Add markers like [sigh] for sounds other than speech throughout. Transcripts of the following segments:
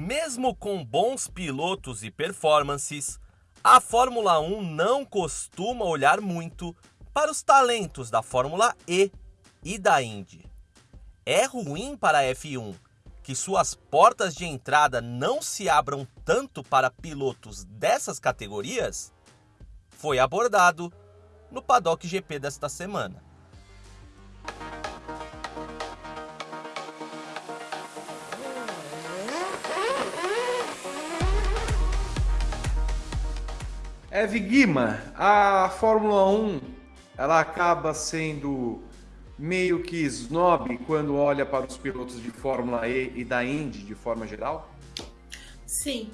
Mesmo com bons pilotos e performances, a Fórmula 1 não costuma olhar muito para os talentos da Fórmula E e da Indy. É ruim para a F1 que suas portas de entrada não se abram tanto para pilotos dessas categorias? Foi abordado no Paddock GP desta semana. Eve Guima, a Fórmula 1 ela acaba sendo meio que snob quando olha para os pilotos de Fórmula E e da Indy de forma geral? Sim,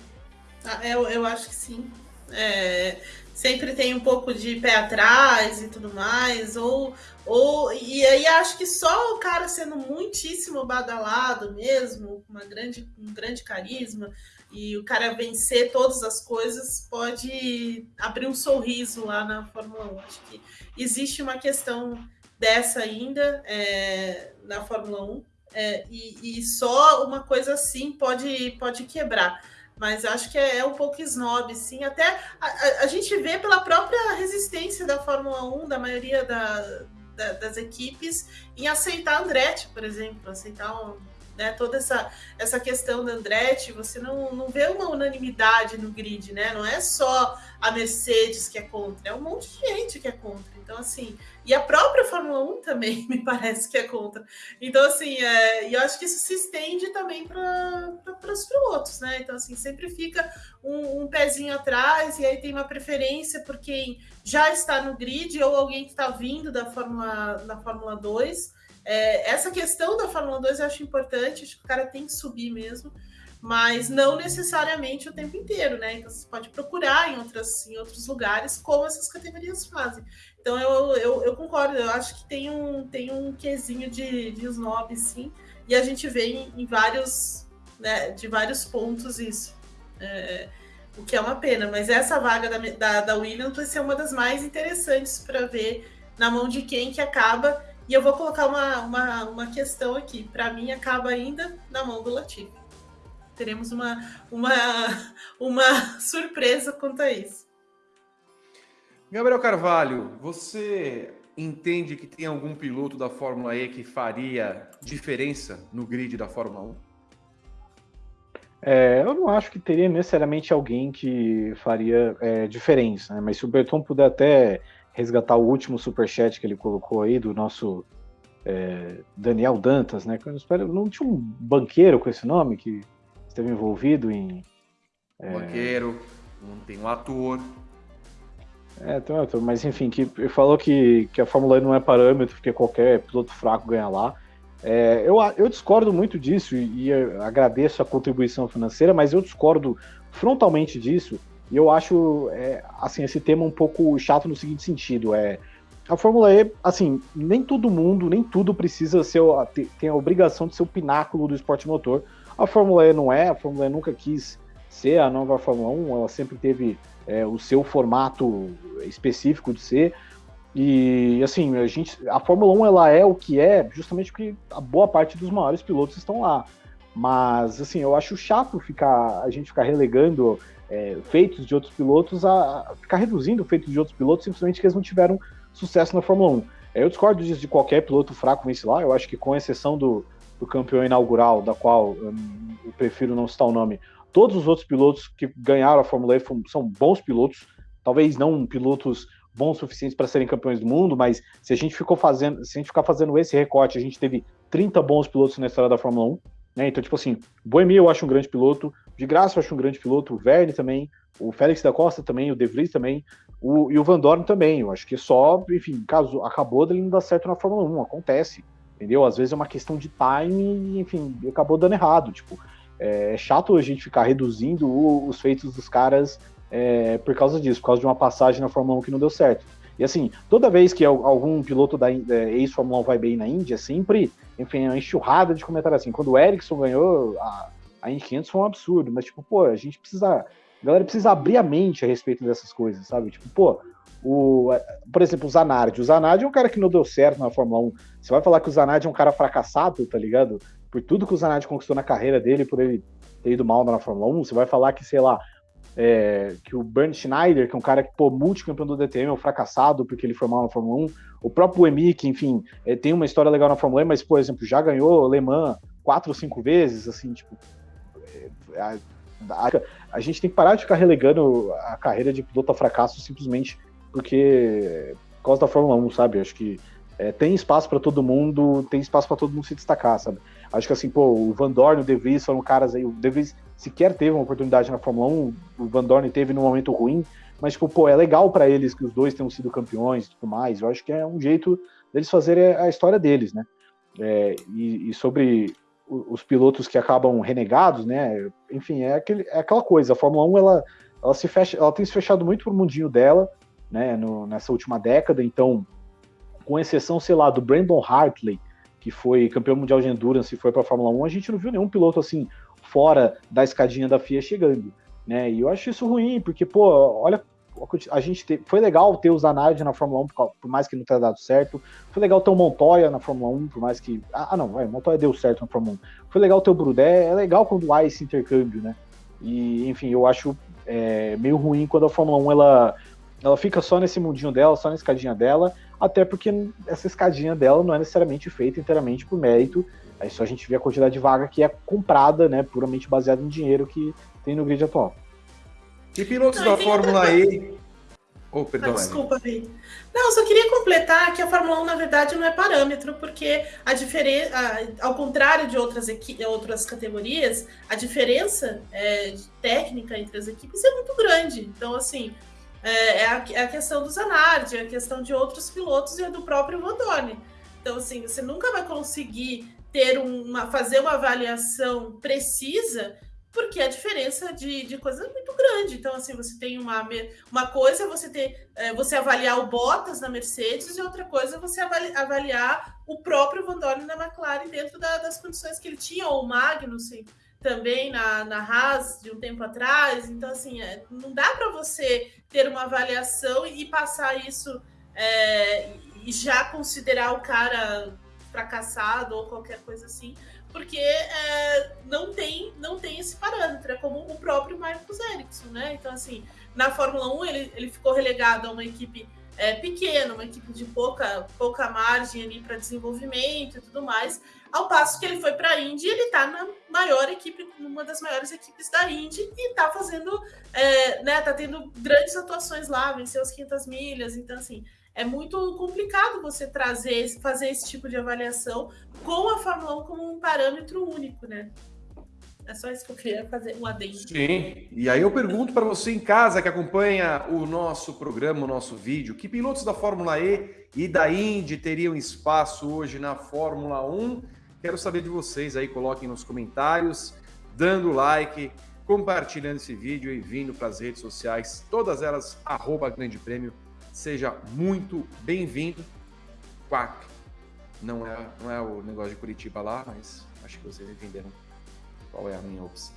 ah, eu, eu acho que sim. É, sempre tem um pouco de pé atrás e tudo mais, ou, ou e aí acho que só o cara sendo muitíssimo badalado mesmo, uma grande, um grande carisma, e o cara vencer todas as coisas pode abrir um sorriso lá na Fórmula 1. Acho que existe uma questão dessa ainda é, na Fórmula 1 é, e, e, só uma coisa assim pode, pode quebrar. Mas acho que é, é um pouco snob, sim. Até a, a, gente vê pela própria resistência da Fórmula 1, da maioria da, da, das equipes, em aceitar Andretti, por exemplo, aceitar um, né, toda essa, essa questão da Andretti, você não, não vê uma unanimidade no grid, né? Não é só a Mercedes que é contra, é um monte de gente que é contra. Então, assim, e a própria Fórmula 1 também [laughs] me parece que é contra. Então, assim, é, e eu acho que isso se estende também para os pilotos, né? Então, assim, sempre fica um, um, pezinho atrás, e aí tem uma preferência por quem já está no grid ou alguém que está vindo da Fórmula, da Fórmula 2. É, essa questão da Fórmula 2 eu acho importante, acho que o cara tem que subir mesmo, mas não necessariamente o tempo inteiro, né? Então você pode procurar em, outras, em outros lugares como essas categorias fazem. Então eu, eu, eu concordo, eu acho que tem um, tem um quesinho de, de snob, sim, e a gente vê em, em vários, né, de vários pontos isso. É, o que é uma pena, mas essa vaga da, da, da Williams vai ser uma das mais interessantes para ver na mão de quem que acaba e eu vou colocar uma, uma, uma questão aqui. Para mim, acaba ainda na mão do Latifi. Teremos uma, uma, uma [laughs] surpresa quanto a isso. Gabriel Carvalho, você entende que tem algum piloto da Fórmula E que faria diferença no grid da Fórmula 1? É, eu não acho que teria necessariamente alguém que faria é, diferença, né? mas se o Berton puder até resgatar o último superchat que ele colocou aí do nosso é, Daniel Dantas, né? Não tinha um banqueiro com esse nome que esteve envolvido em. É... Banqueiro, tem um ator. É, tem um ator, mas enfim, que falou que, que a Fórmula E não é parâmetro, porque qualquer piloto fraco ganha lá. É, eu, eu discordo muito disso e, e agradeço a contribuição financeira, mas eu discordo frontalmente disso e eu acho, é, assim, esse tema um pouco chato no seguinte sentido, é a Fórmula E, assim, nem todo mundo, nem tudo precisa ser, tem a obrigação de ser o pináculo do esporte motor. A Fórmula E não é, a Fórmula E nunca quis ser a nova Fórmula 1, ela sempre teve é, o seu formato específico de ser. E assim, a gente, a Fórmula 1 ela é o que é, justamente porque a boa parte dos maiores pilotos estão lá. Mas assim, eu acho chato ficar a gente ficar relegando é, feitos de outros pilotos a, ficar reduzindo feitos de outros pilotos simplesmente que eles não tiveram sucesso na Fórmula 1. É, eu discordo disso de qualquer piloto fraco vence lá, eu acho que com exceção do, do campeão inaugural, da qual hum, eu prefiro não citar o nome, todos os outros pilotos que ganharam a Fórmula E são bons pilotos, talvez não pilotos bons suficientes para serem campeões do mundo, mas se a gente ficou fazendo, se a gente ficar fazendo esse recorte, a gente teve 30 bons pilotos na história da Fórmula 1, né? Então, tipo assim, Boemi eu acho um grande piloto, de Graça eu acho um grande piloto, o Verne também, o Félix da Costa também, o De Vries também, o, e o Van Dorn também. Eu acho que só, enfim, caso acabou dele não dar certo na Fórmula 1, acontece, entendeu? Às vezes é uma questão de time enfim, acabou dando errado. Tipo, é, é chato a gente ficar reduzindo o, os feitos dos caras é, por causa disso, por causa de uma passagem na Fórmula 1 que não deu certo. E assim, toda vez que algum piloto da é, ex-Fórmula 1 vai bem na Índia, sempre, enfim, é uma enxurrada de comentários assim. Quando o Ericsson ganhou, a, a Indy 500 foi um absurdo, mas tipo, pô, a gente precisa, a galera precisa abrir a mente a respeito dessas coisas, sabe? Tipo, pô, o, por exemplo, o Zanardi. O Zanardi é um cara que não deu certo na Fórmula 1. Você vai falar que o Zanardi é um cara fracassado, tá ligado? por tudo que o Zanardi conquistou na carreira dele, por ele ter ido mal na Fórmula 1, você vai falar que, sei lá, é, que o Bernd Schneider, que é um cara que, pô, multicampeão do DTM, é um fracassado porque ele foi mal na Fórmula 1, o próprio Emi, que, enfim, é, tem uma história legal na Fórmula 1, mas, por exemplo, já ganhou Le Mans quatro ou cinco vezes, assim, tipo, é, a, a, a, gente tem que parar de ficar relegando a carreira de piloto a fracasso simplesmente porque por causa da Fórmula 1, sabe? Acho que é, tem espaço para todo mundo, tem espaço para todo mundo se destacar, sabe? Acho que assim, pô, o Van Dorn e o De Vries foram caras aí, o De Vries sequer teve uma oportunidade na Fórmula 1, o Van Dorn teve num momento ruim, mas tipo, pô, é legal para eles que os dois tenham sido campeões e tudo mais. Eu acho que é um jeito deles fazerem a história deles, né? É, e, e, sobre os pilotos que acabam renegados, né? Enfim, é, aquele, é aquela coisa. A Fórmula 1 ela, ela se fecha, ela tem se fechado muito pro mundinho dela, né? No, nessa última década. Então, com exceção, sei lá, do Brandon Hartley, que foi campeão mundial de endurance e foi para a Fórmula 1, a gente não viu nenhum piloto assim fora da escadinha da FIA chegando, né? E eu acho isso ruim, porque pô, olha a gente te, foi legal ter o Zanardi na Fórmula 1, por, mais que não tenha dado certo. Foi legal ter o Montoya na Fórmula 1, por mais que. Ah, ah não, vai, Montoya deu certo na Fórmula 1. Foi legal ter o Brudé, é legal quando há esse intercâmbio, né? E, enfim, eu acho é, meio ruim quando a Fórmula 1 ela, ela fica só nesse mundinho dela, só na escadinha dela, até porque essa escadinha dela não é necessariamente feita inteiramente por mérito. Aí só a gente vê a quantidade de vaga que é comprada, né, puramente baseada em dinheiro que tem no grid atual. E pilotos não, da Fórmula E. Oh, perdão, ah, desculpa, Vi. Não, só queria completar que a Fórmula 1, na verdade, não é parâmetro, porque a diferença, ao contrário de outras, outras categorias, a diferença é, técnica entre as equipes é muito grande. Então, assim, é, é, a, é a, questão do Zanardi, é a questão de outros pilotos e do próprio Vandone. Então, assim, você nunca vai conseguir ter uma, fazer uma avaliação precisa porque a diferença de, de coisa é muito grande. Então, assim, você tem uma, uma coisa é você ter é, você avaliar o Bottas na Mercedes e outra coisa é você avaliar o próprio Van Dorn na McLaren dentro da, das condições que ele tinha, ou o Magnussen também na, na Haas de um tempo atrás. Então, assim, é, não dá para você ter uma avaliação e, passar isso é, e já considerar o cara fracassado ou qualquer coisa assim, porque é, não tem não tem esse parâmetro, é como o próprio Marcos Ericsson, né? Então, assim, na Fórmula 1 ele, ele ficou relegado a uma equipe é, pequena, uma equipe de pouca, pouca margem ali para desenvolvimento e tudo mais, ao passo que ele foi para a Indy, ele está na maior equipe, numa das maiores equipes da Indy e está fazendo, é, né, tá tendo grandes atuações lá, venceu as 500 milhas, então assim, é muito complicado você trazer, fazer esse tipo de avaliação com a Fórmula 1 como um parâmetro único, né? É só isso que eu queria fazer um adendo. Sim, e aí eu pergunto para você em casa que acompanha o nosso programa, o nosso vídeo, que pilotos da Fórmula E e da Indy teriam espaço hoje na Fórmula 1? Quero saber de vocês aí, coloquem nos comentários, dando like, compartilhando esse vídeo e vindo para as redes sociais, todas elas, arroba Grande Prêmio Seja muito bem-vindo. Quack. Não é, não é o negócio de Curitiba lá, mas acho que vocês entenderam qual é a minha opção.